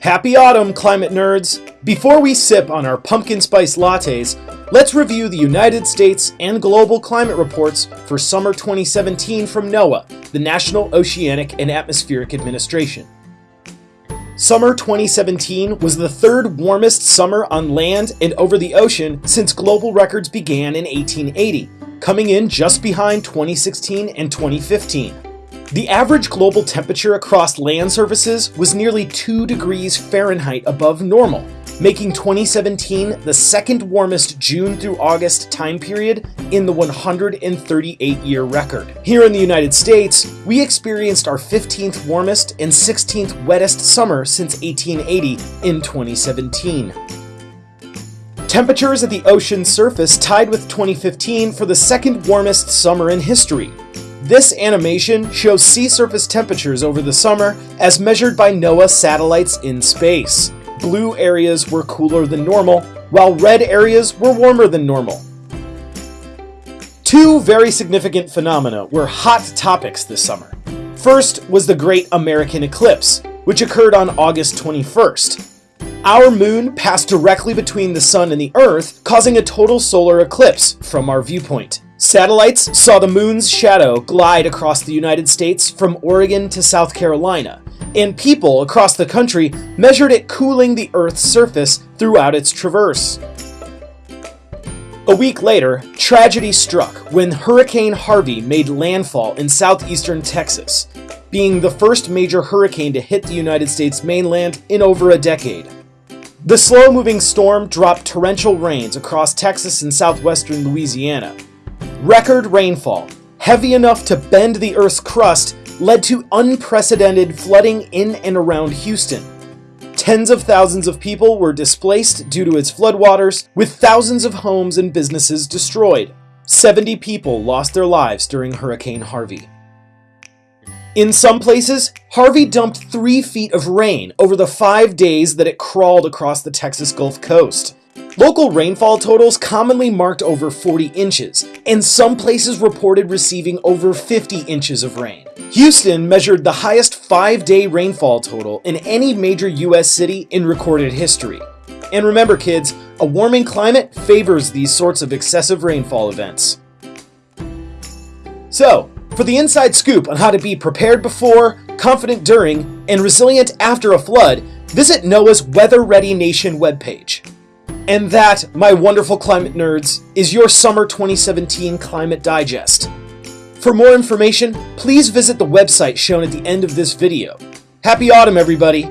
Happy autumn, climate nerds! Before we sip on our pumpkin spice lattes, let's review the United States and global climate reports for summer 2017 from NOAA, the National Oceanic and Atmospheric Administration. Summer 2017 was the third warmest summer on land and over the ocean since global records began in 1880, coming in just behind 2016 and 2015. The average global temperature across land surfaces was nearly 2 degrees Fahrenheit above normal, making 2017 the second warmest June through August time period in the 138-year record. Here in the United States, we experienced our 15th warmest and 16th wettest summer since 1880 in 2017. Temperatures at the ocean surface tied with 2015 for the second warmest summer in history, this animation shows sea surface temperatures over the summer as measured by NOAA satellites in space. Blue areas were cooler than normal, while red areas were warmer than normal. Two very significant phenomena were hot topics this summer. First was the Great American Eclipse, which occurred on August 21st. Our moon passed directly between the sun and the earth, causing a total solar eclipse from our viewpoint. Satellites saw the moon's shadow glide across the United States from Oregon to South Carolina, and people across the country measured it cooling the Earth's surface throughout its traverse. A week later, tragedy struck when Hurricane Harvey made landfall in southeastern Texas, being the first major hurricane to hit the United States mainland in over a decade. The slow-moving storm dropped torrential rains across Texas and southwestern Louisiana, Record rainfall, heavy enough to bend the Earth's crust, led to unprecedented flooding in and around Houston. Tens of thousands of people were displaced due to its floodwaters, with thousands of homes and businesses destroyed. 70 people lost their lives during Hurricane Harvey. In some places, Harvey dumped three feet of rain over the five days that it crawled across the Texas Gulf Coast. Local rainfall totals commonly marked over 40 inches, and some places reported receiving over 50 inches of rain. Houston measured the highest five-day rainfall total in any major US city in recorded history. And remember kids, a warming climate favors these sorts of excessive rainfall events. So, for the inside scoop on how to be prepared before, confident during, and resilient after a flood, visit NOAA's Weather Ready Nation webpage. And that, my wonderful climate nerds, is your Summer 2017 Climate Digest. For more information, please visit the website shown at the end of this video. Happy autumn, everybody!